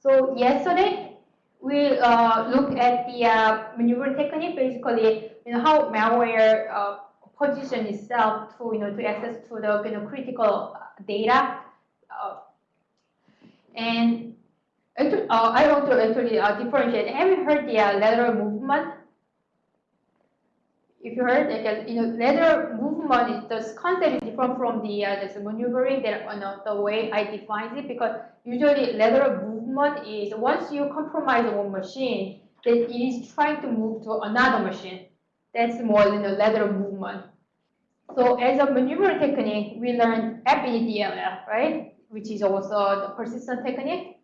So yesterday we uh, looked at the uh, maneuvering technique, basically, you know, how malware uh, position itself to, you know, to access to the you know, critical data. Uh, and uh, I want to actually uh, differentiate. Have you heard the lateral movement? If you heard, like, you know, lateral movement is the concept is different from the uh, maneuvering that you know, the way I define it because usually lateral movement is once you compromise one machine, then it is trying to move to another machine. That's more than a lateral movement. So as a maneuvering technique, we learned FBDLL, right? Which is also the persistent technique.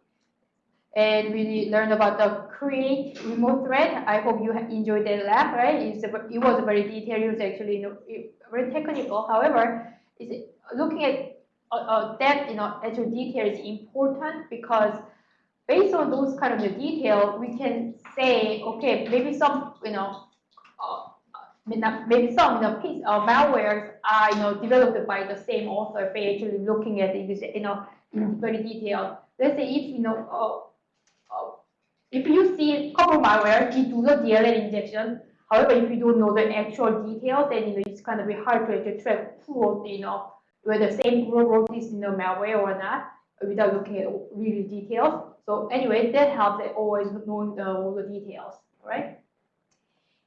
And we learned about the create remote thread. I hope you enjoyed that lab, right? It's a, it was very detailed. It was actually you know, very technical. However, it's looking at uh, uh, that you know actual detail is important because based on those kind of the detail, we can say, okay, maybe some you know uh, maybe some you know, piece of malwares are you know developed by the same author by actually looking at it you know in very detail. Let's say if you know uh, uh, if you see couple malware, do the DLL injection. However, if you don't know the actual details, then you know it's kind of be hard to actually track who you know whether the same group wrote this know malware or not without looking at really details. So anyway, that helps at always knowing the, all the details, right?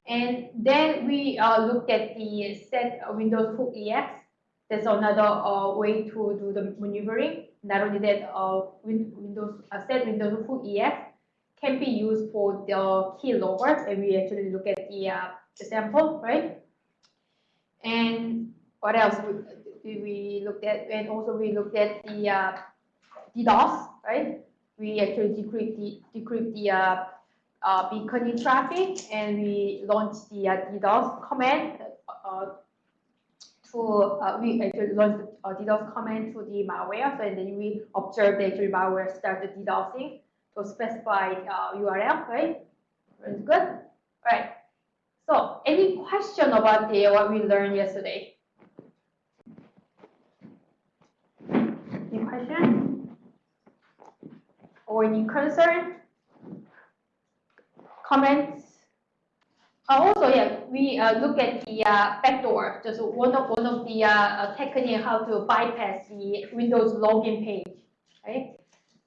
And then we uh, looked at the set Windows hook EX. That's another uh, way to do the maneuvering. Not only that, uh, Windows uh, set Windows hook EX can be used for the keylogger, and we actually look at the, uh, the sample, right? And what else we, we looked at? And also we looked at the uh, DDoS, right? We actually decrypt the decrypt the uh, uh, beaconing traffic, and we launched the uh, DDoS command uh, to uh, we actually launched a DDoS command to the malware, so and then we observed actually malware started DDoSing specify uh, URL, right? Very good. All right. So, any question about the what we learned yesterday? Any question? Or any concern? comments. Uh, also, yeah, we uh, look at the uh, backdoor, just one of one of the uh, uh, technique how to bypass the Windows login page, right?